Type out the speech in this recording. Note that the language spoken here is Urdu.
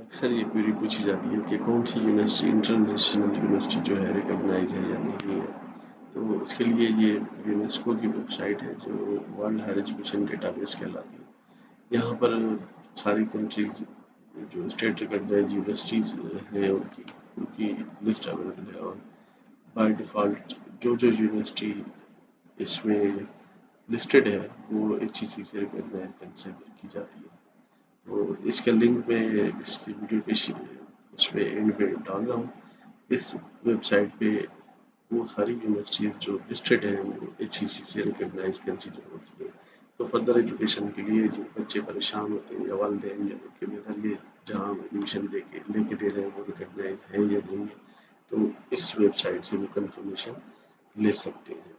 اکثر یہ کوئری پوچھی جاتی ہے کہ کون سی یونیورسٹی انٹرنیشنل یونیورسٹی جو ہے ریکگنائز ہے یا نہیں ہے۔ تو اس کے لیے یہ یونیسکو کی ویب سائٹ ہے جو world higher education data base کہلاتی ہے۔ یہاں پر ساری کنٹریز جو اسٹیٹ ریکگنائز یونیورسٹیز ہیں، ان کی ان کی لسٹ اویلیبل ہے اور بائی ڈیفالٹ جو جو یونیورسٹی اس میں لسٹڈ ہے، وہ ایچ ای سی سے ریکگنائز کنسیڈر کی جاتی ہے۔ تو اس کا لنک میں اس کی ویڈیو کے اس میں اینڈ پہ ڈال رہا ہوں۔ اس ویب سائٹ پہ وہ ساری یونیورسٹیز جو لسٹڈ ہیں، وہ ایچ ای سی سے ریکگنائز کنسیڈر ہوتی ہیں تو فردر ایجوکیشن کے لیے جو بچے پریشان ہوتے ہیں یا والدین یا ان کے متعلق جہاں ایڈمیشن دے کے لے کے دے رہے ہیں، وہ ریکگنائز ہیں یا نہیں ہے تو اس ویب سائٹ سے وہ کنفرمیشن لے سکتے ہیں۔